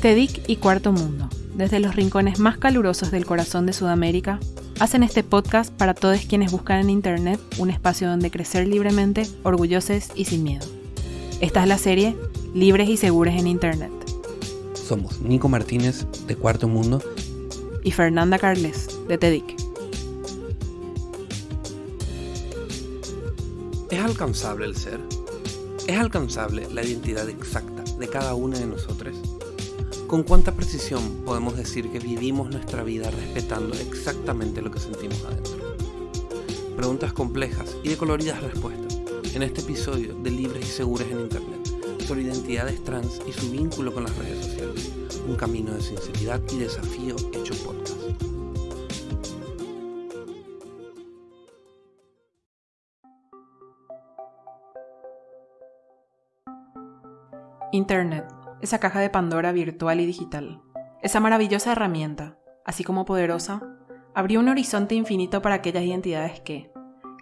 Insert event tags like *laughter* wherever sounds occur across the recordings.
TEDIC y Cuarto Mundo, desde los rincones más calurosos del corazón de Sudamérica, hacen este podcast para todos quienes buscan en Internet un espacio donde crecer libremente, orgullosos y sin miedo. Esta es la serie Libres y Seguros en Internet. Somos Nico Martínez, de Cuarto Mundo, y Fernanda Carles, de TEDIC. ¿Es alcanzable el ser? ¿Es alcanzable la identidad exacta de cada una de nosotros? ¿Con cuánta precisión podemos decir que vivimos nuestra vida respetando exactamente lo que sentimos adentro? Preguntas complejas y de coloridas respuestas en este episodio de Libres y Seguras en Internet sobre identidades trans y su vínculo con las redes sociales. Un camino de sinceridad y desafío hecho podcast. Internet esa caja de Pandora virtual y digital. Esa maravillosa herramienta, así como poderosa, abrió un horizonte infinito para aquellas identidades que,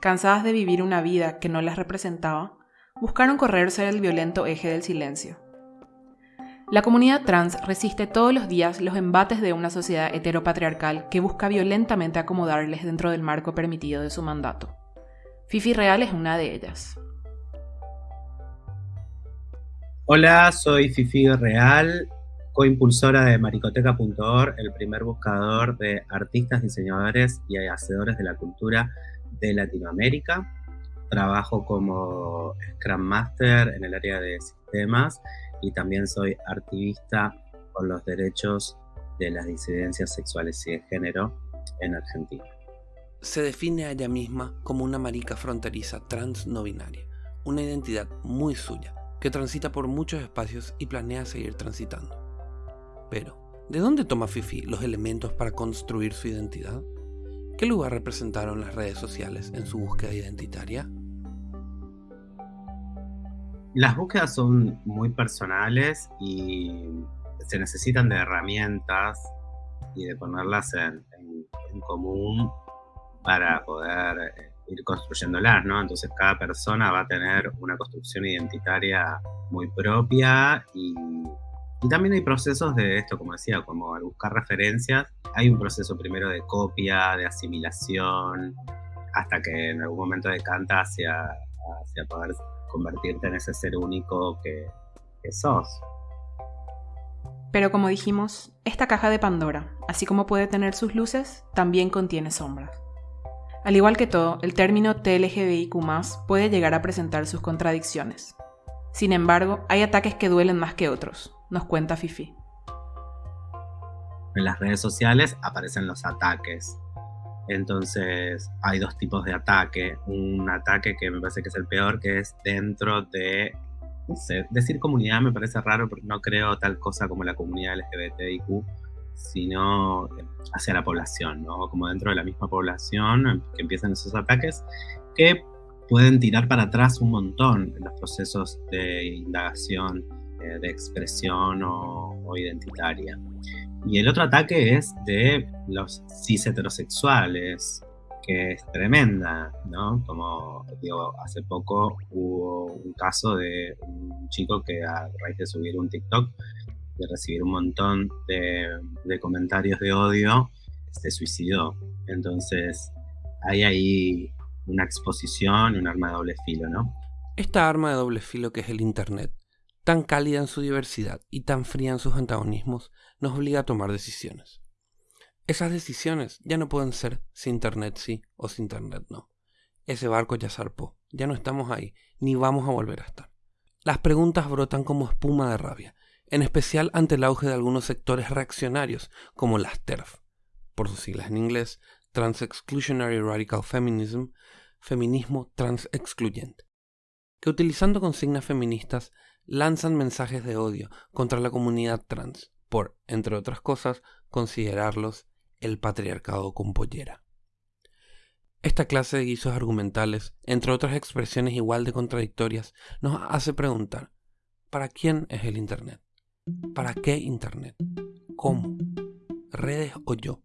cansadas de vivir una vida que no las representaba, buscaron correr ser el violento eje del silencio. La comunidad trans resiste todos los días los embates de una sociedad heteropatriarcal que busca violentamente acomodarles dentro del marco permitido de su mandato. Fifi Real es una de ellas. Hola, soy Fifi Real, coimpulsora de maricoteca.org, el primer buscador de artistas, diseñadores y hacedores de la cultura de Latinoamérica. Trabajo como Scrum Master en el área de sistemas y también soy activista por los derechos de las disidencias sexuales y de género en Argentina. Se define a ella misma como una marica fronteriza trans no binaria, una identidad muy suya que transita por muchos espacios y planea seguir transitando. Pero, ¿de dónde toma Fifi los elementos para construir su identidad? ¿Qué lugar representaron las redes sociales en su búsqueda identitaria? Las búsquedas son muy personales y se necesitan de herramientas y de ponerlas en, común para poder eh, ir construyéndolas, ¿no? Entonces cada persona va a tener una construcción identitaria muy propia y, también hay procesos de esto, como decía, como al buscar referencias, hay un proceso primero de copia, de asimilación, hasta que en algún momento decanta hacia, hacia poder convertirte en ese ser único que, que sos. Pero como dijimos, esta caja de Pandora, así como puede tener sus luces, también contiene sombras. Al igual que todo, el término TLGBIQ puede llegar a presentar sus contradicciones. Sin embargo, hay ataques que duelen más que otros, nos cuenta Fifi. En las redes sociales aparecen los ataques. Entonces, hay dos tipos de ataque. Un ataque que me parece que es el peor, que es dentro de no sé, decir comunidad me parece raro porque no creo tal cosa como la comunidad LGBTIQ, sino hacia la población, ¿no? Como dentro de la misma población que empiezan esos ataques que pueden tirar para atrás un montón en los procesos de indagación, eh, de expresión o, identitaria. Y el otro ataque es de los cis heterosexuales, que es tremenda, ¿no? Como digo, hace poco hubo un caso de un chico que a raíz de subir un TikTok de recibir un montón de, comentarios de odio, se suicidó. Entonces, hay ahí una exposición, un arma de doble filo, ¿no? Esta arma de doble filo que es el Internet, tan cálida en su diversidad y tan fría en sus antagonismos, nos obliga a tomar decisiones. Esas decisiones ya no pueden ser si Internet sí o si Internet no. Ese barco ya zarpó, ya no estamos ahí, ni vamos a volver a estar. Las preguntas brotan como espuma de rabia, en especial ante el auge de algunos sectores reaccionarios, como las TERF, por sus siglas en inglés, Trans Exclusionary Radical Feminism, feminismo trans excluyente, que utilizando consignas feministas lanzan mensajes de odio contra la comunidad trans por, entre otras cosas, considerarlos el patriarcado con pollera. Esta clase de guisos argumentales, entre otras expresiones igual de contradictorias, nos hace preguntar, ¿para quién es el Internet? ¿Para qué Internet? ¿Cómo? ¿Redes o yo?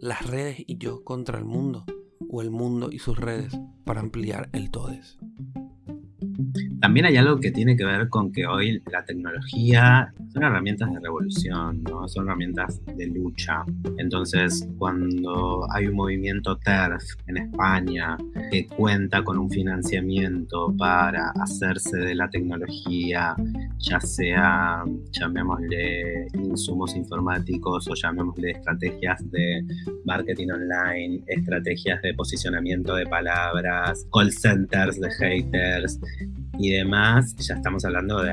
¿Las redes y yo contra el mundo? ¿O el mundo y sus redes para ampliar el todes? También hay algo que tiene que ver con que hoy la tecnología son herramientas de revolución, ¿no? son herramientas de lucha. Entonces, cuando hay un movimiento TERF en España que cuenta con un financiamiento para hacerse de la tecnología, ya sea, llamémosle insumos informáticos o llamémosle estrategias de marketing online, estrategias de posicionamiento de palabras, call centers de haters, y demás, ya estamos hablando de,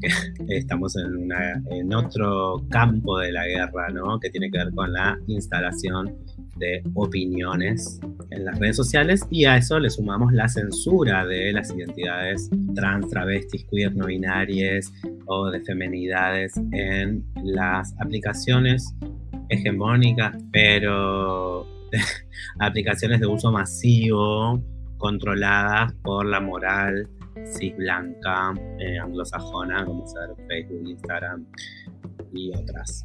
que *laughs* estamos en, una, en otro campo de la guerra, ¿no? Que tiene que ver con la instalación de opiniones en las redes sociales y a eso le sumamos la censura de las identidades trans, travestis, queer, no binarias o de femenidades en las aplicaciones hegemónicas, pero *laughs* aplicaciones de uso masivo controladas por la moral cis blanca, eh, anglosajona, como ser Facebook, Instagram y otras.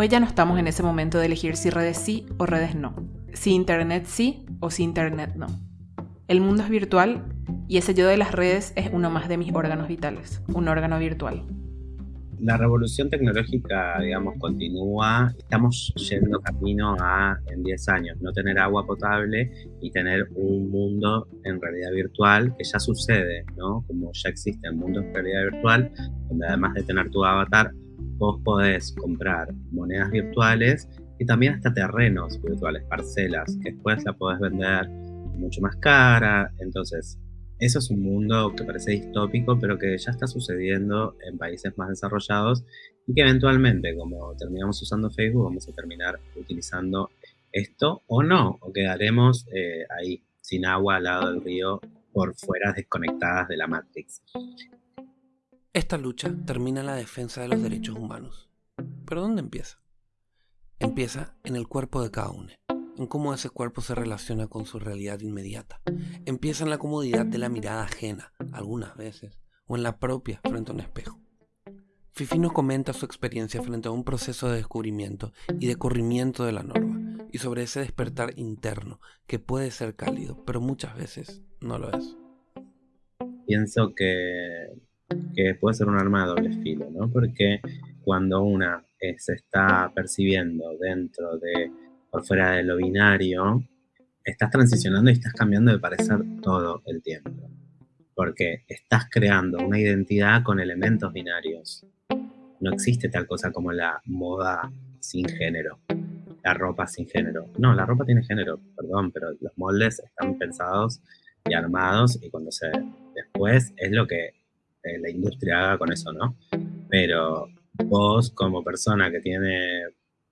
Hoy ya no estamos en ese momento de elegir si redes sí o redes no, si Internet sí o si Internet no. El mundo es virtual y ese yo de las redes es uno más de mis órganos vitales, un órgano virtual la revolución tecnológica, digamos, continúa. Estamos yendo camino a, en 10 años, no tener agua potable y tener un mundo en realidad virtual, que ya sucede, ¿no? Como ya existe el mundo en realidad virtual, donde además de tener tu avatar, vos podés comprar monedas virtuales y también hasta terrenos virtuales, parcelas, que después la podés vender mucho más cara. Entonces, eso es un mundo que parece distópico, pero que ya está sucediendo en países más desarrollados y que eventualmente, como terminamos usando Facebook, vamos a terminar utilizando esto o no, o quedaremos eh, ahí sin agua al lado del río por fuera desconectadas de la Matrix. Esta lucha termina en la defensa de los derechos humanos. ¿Pero dónde empieza? Empieza en el cuerpo de cada uno en cómo ese cuerpo se relaciona con su realidad inmediata. Empieza en la comodidad de la mirada ajena, algunas veces, o en la propia frente a un espejo. Fifi nos comenta su experiencia frente a un proceso de descubrimiento y de corrimiento de la norma, y sobre ese despertar interno que puede ser cálido, pero muchas veces no lo es. Pienso que, que puede ser un arma de doble filo, ¿no? Porque cuando una eh, se está percibiendo dentro de por fuera de lo binario, estás transicionando y estás cambiando de parecer todo el tiempo. Porque estás creando una identidad con elementos binarios. No existe tal cosa como la moda sin género, la ropa sin género. No, la ropa tiene género, perdón, pero los moldes están pensados y armados y cuando se después es lo que eh, la industria haga con eso, ¿no? Pero vos como persona que tiene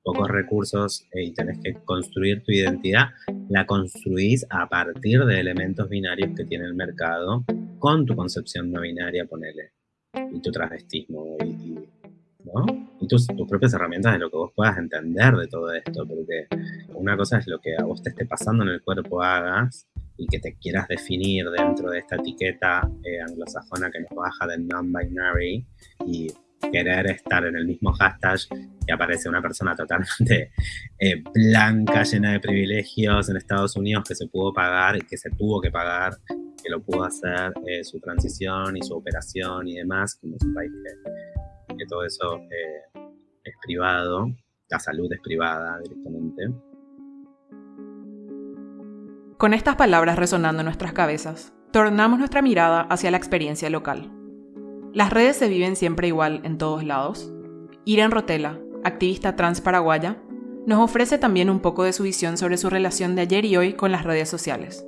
pocos recursos eh, y tenés que construir tu identidad, la construís a partir de elementos binarios que tiene el mercado con tu concepción no binaria, ponele, y tu travestismo, y, ¿no? y tus, tus, propias herramientas de lo que vos puedas entender de todo esto, porque una cosa es lo que a vos te esté pasando en el cuerpo hagas y que te quieras definir dentro de esta etiqueta eh, anglosajona que nos baja del non-binary y querer estar en el mismo hashtag y aparece una persona totalmente *laughs* eh, blanca, llena de privilegios en Estados Unidos que se pudo pagar y que se tuvo que pagar, que lo pudo hacer eh, su transición y su operación y demás, como es un país que, todo eso eh, es privado, la salud es privada directamente. Con estas palabras resonando en nuestras cabezas, tornamos nuestra mirada hacia la experiencia local. Las redes se viven siempre igual en todos lados. Irene Rotela, activista trans paraguaya, nos ofrece también un poco de su visión sobre su relación de ayer y hoy con las redes sociales.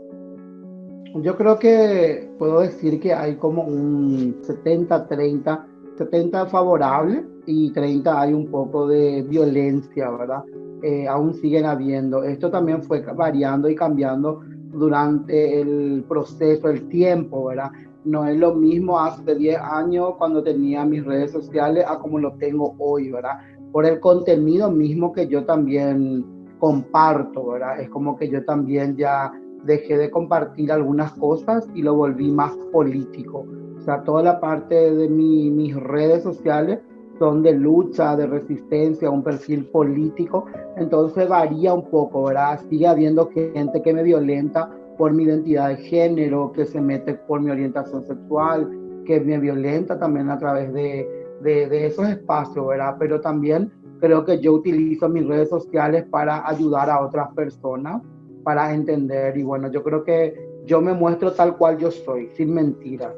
Yo creo que puedo decir que hay como un 70-30, 70 favorable y 30 hay un poco de violencia, ¿verdad? Eh, aún siguen habiendo. Esto también fue variando y cambiando durante el proceso, el tiempo, ¿verdad? no es lo mismo hace 10 años cuando tenía mis redes sociales a como lo tengo hoy, ¿verdad? Por el contenido mismo que yo también comparto, ¿verdad? Es como que yo también ya dejé de compartir algunas cosas y lo volví más político. O sea, toda la parte de mis redes sociales son de lucha, de resistencia, un perfil político, entonces varía un poco, ¿verdad? Sigue habiendo gente que me violenta por mi identidad de género, que se mete por mi orientación sexual, que me violenta también a través de, de, esos espacios, ¿verdad? Pero también creo que yo utilizo mis redes sociales para ayudar a otras personas, para entender. Y bueno, yo creo que yo me muestro tal cual yo soy, sin mentiras.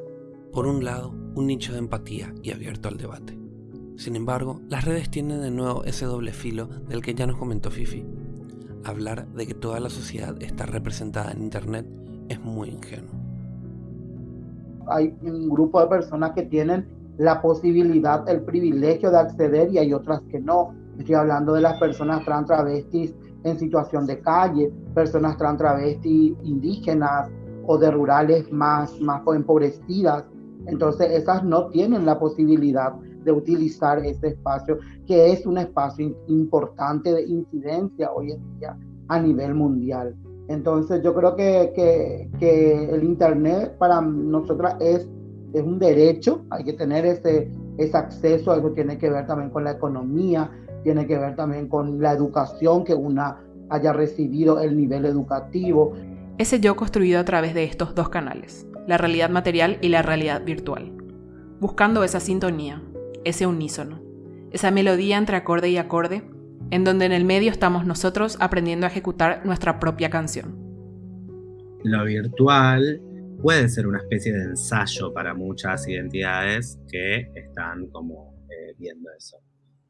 Por un lado, un nicho de empatía y abierto al debate. Sin embargo, las redes tienen de nuevo ese doble filo del que ya nos comentó Fifi. Hablar de que toda la sociedad está representada en Internet es muy ingenuo. Hay un grupo de personas que tienen la posibilidad, el privilegio de acceder y hay otras que no. Estoy hablando de las personas trans travestis en situación de calle, personas trans travestis indígenas o de rurales más, más empobrecidas. Entonces esas no tienen la posibilidad de utilizar ese espacio, que es un espacio importante de incidencia hoy en día a nivel mundial. Entonces yo creo que, que, el Internet para nosotras es es un derecho, hay que tener ese, ese acceso, eso tiene que ver también con la economía, tiene que ver también con la educación, que una haya recibido el nivel educativo. Ese yo construido a través de estos dos canales, la realidad material y la realidad virtual, buscando esa sintonía, ese unísono, esa melodía entre acorde y acorde, en donde en el medio estamos nosotros aprendiendo a ejecutar nuestra propia canción. Lo virtual puede ser una especie de ensayo para muchas identidades que están como eh, viendo eso.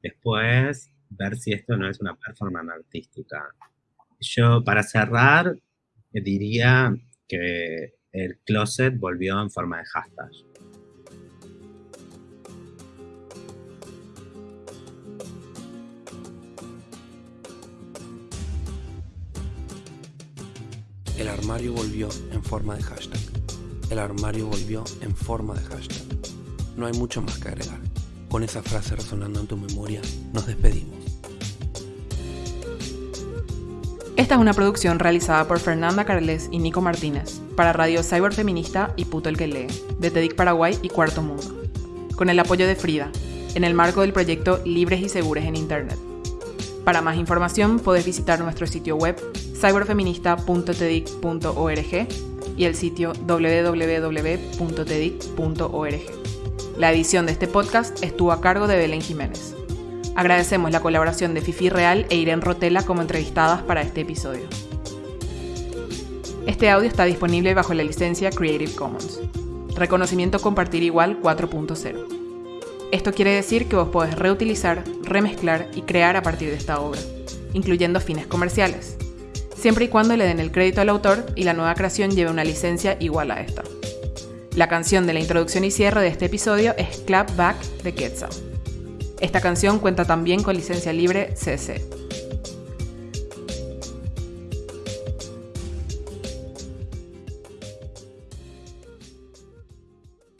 Después, ver si esto no es una performance artística. Yo, para cerrar, diría que el closet volvió en forma de hashtag. El armario volvió en forma de hashtag el armario volvió en forma de hashtag. No hay mucho más que agregar. Con esa frase resonando en tu memoria, nos despedimos. Esta es una producción realizada por Fernanda Carles y Nico Martínez para Radio Cyberfeminista y Puto el que lee, de TEDIC Paraguay y Cuarto Mundo, con el apoyo de Frida, en el marco del proyecto Libres y Seguros en Internet. Para más información podés visitar nuestro sitio web cyberfeminista.tedic.org y el sitio www.tedic.org. La edición de este podcast estuvo a cargo de Belén Jiménez. Agradecemos la colaboración de Fifi Real e Irene Rotela como entrevistadas para este episodio. Este audio está disponible bajo la licencia Creative Commons. Reconocimiento Compartir Igual 4.0. Esto quiere decir que vos podés reutilizar, remezclar y crear a partir de esta obra, incluyendo fines comerciales, siempre y cuando le den el crédito al autor y la nueva creación lleve una licencia igual a esta. La canción de la introducción y cierre de este episodio es Clap Back de Quetzal. Esta canción cuenta también con licencia libre CC.